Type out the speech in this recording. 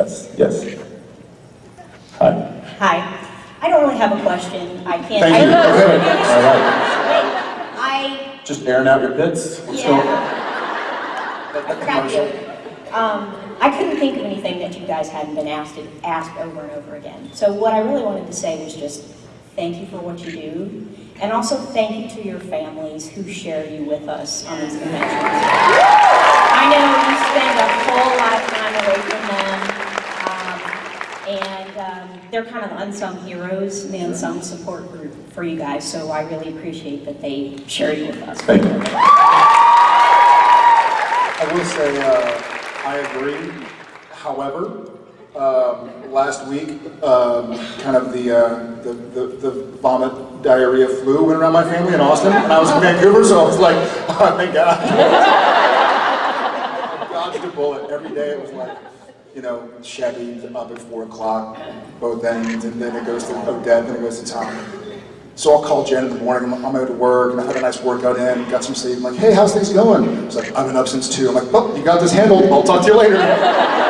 Yes, yes. Hi. Hi. I don't really have a question. I can't. Thank I you. don't. Okay, all right. I, Just airing out your pits? Let's go. yeah. I forgot you. Um, I couldn't think of anything that you guys hadn't been asked, asked over and over again. So what I really wanted to say was just thank you for what you do. And also thank you to your families who share you with us on these conventions. And um, they're kind of the unsung heroes, and the unsung support group for you guys. So I really appreciate that they share you with us. Thank you. I will say, uh, I agree. However, um, last week, um, kind of the, uh, the, the, the vomit diarrhea flu went around my family in Austin, and I was in Vancouver, so I was like, oh, thank God. I dodged a bullet. Every day it was like, you know, Chevy up at four o'clock, both ends, and then it goes to Odette, then it goes to Tom. So I'll call Jen in the morning, I'm my way to work, and I had a nice workout in, got some sleep. I'm like, hey, how's things going? She's like, I've been up since two. I'm like, well, you got this handled, I'll talk to you later.